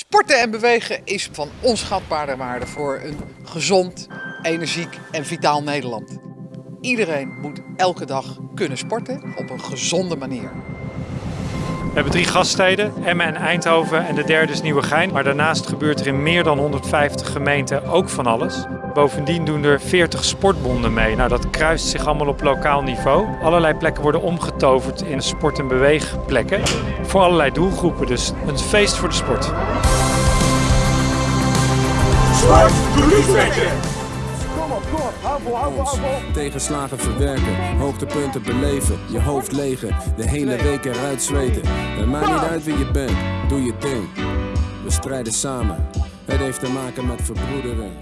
Sporten en bewegen is van onschatbare waarde voor een gezond, energiek en vitaal Nederland. Iedereen moet elke dag kunnen sporten op een gezonde manier. We hebben drie gaststeden, Emmen en Eindhoven en de derde is Nieuwegein. Maar daarnaast gebeurt er in meer dan 150 gemeenten ook van alles. Bovendien doen er 40 sportbonden mee. Nou, dat kruist zich allemaal op lokaal niveau. Allerlei plekken worden omgetoverd in sport- en beweegplekken. Voor allerlei doelgroepen, dus een feest voor de sport. Sport, doe Tegenslagen verwerken, hoogtepunten beleven, je hoofd legen, de hele week eruit zweten. Het maakt niet uit wie je bent, doe je ding. We strijden samen, het heeft te maken met verbroedering.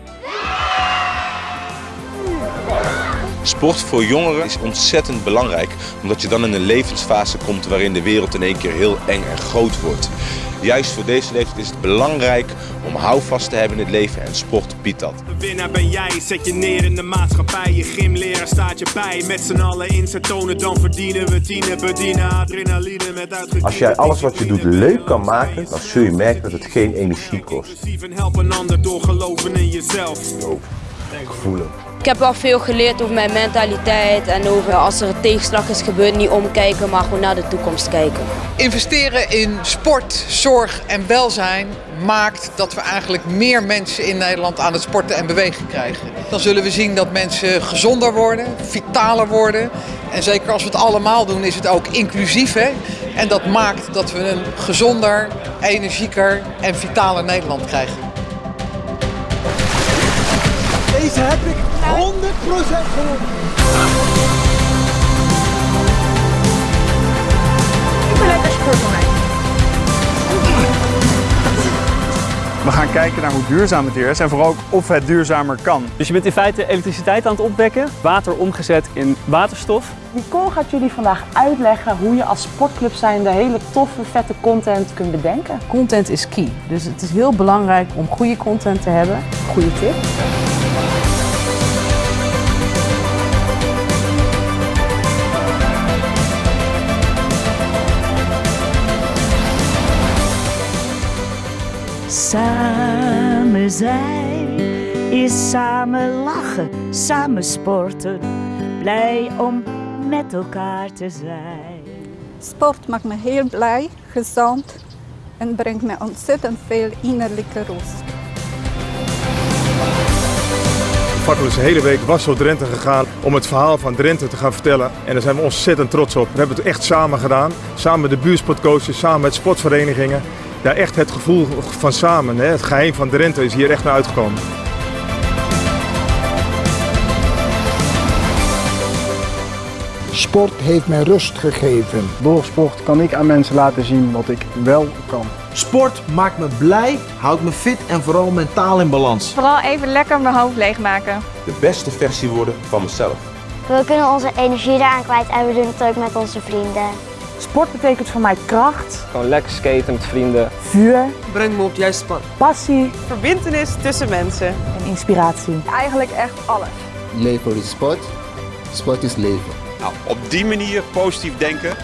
Sport voor jongeren is ontzettend belangrijk, omdat je dan in een levensfase komt waarin de wereld in één keer heel eng en groot wordt. Juist voor deze leeftijd is het belangrijk om houvast te hebben in het leven en sport biedt dat. De winnaar ben jij, zet je neer in de maatschappij. Je gymleraar staat je bij. Met z'n allen inzet tonen, dan verdienen we tienen. Bedienen adrenaline met uitgediende... Als jij alles wat je doet leuk kan maken, dan zul je merken dat het geen energie kost. En help een ander door geloven in jezelf. Gevoelen. Ik heb wel veel geleerd over mijn mentaliteit en over als er een tegenslag is gebeurd, niet omkijken, maar gewoon naar de toekomst kijken. Investeren in sport, zorg en welzijn maakt dat we eigenlijk meer mensen in Nederland aan het sporten en bewegen krijgen. Dan zullen we zien dat mensen gezonder worden, vitaler worden. En zeker als we het allemaal doen is het ook inclusief. Hè? En dat maakt dat we een gezonder, energieker en vitaler Nederland krijgen. Deze heb ik 100% gewonnen. Ik ben lekker sport mij. We gaan kijken naar hoe duurzaam het hier is en vooral ook of het duurzamer kan. Dus je bent in feite elektriciteit aan het opwekken, water omgezet in waterstof. Nicole gaat jullie vandaag uitleggen hoe je als sportclub zijnde hele toffe, vette content kunt bedenken. Content is key, dus het is heel belangrijk om goede content te hebben. Goede tip. Samen zijn is samen lachen, samen sporten, blij om met elkaar te zijn. Sport maakt me heel blij, gezond en brengt me ontzettend veel innerlijke rust. Fakkel is de hele week was door Drenthe gegaan om het verhaal van Drenthe te gaan vertellen. En daar zijn we ontzettend trots op. We hebben het echt samen gedaan. Samen met de buurtsportcoaches, samen met sportverenigingen. Ja, echt het gevoel van samen, hè? het geheim van Drenthe is hier echt naar uitgekomen. Sport heeft mij rust gegeven. Door sport kan ik aan mensen laten zien wat ik wel kan. Sport maakt me blij, houdt me fit en vooral mentaal in balans. Vooral even lekker mijn hoofd leegmaken. De beste versie worden van mezelf. We kunnen onze energie eraan kwijt en we doen het ook met onze vrienden. Sport betekent voor mij kracht. Gewoon lekker skaten met vrienden. Vuur. Breng me op het juiste pad. Passie. Verbintenis tussen mensen. En inspiratie. Eigenlijk echt alles. Leven is sport, sport is leven. Nou, op die manier positief denken,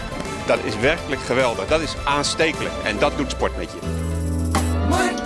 dat is werkelijk geweldig. Dat is aanstekelijk en dat doet sport met je.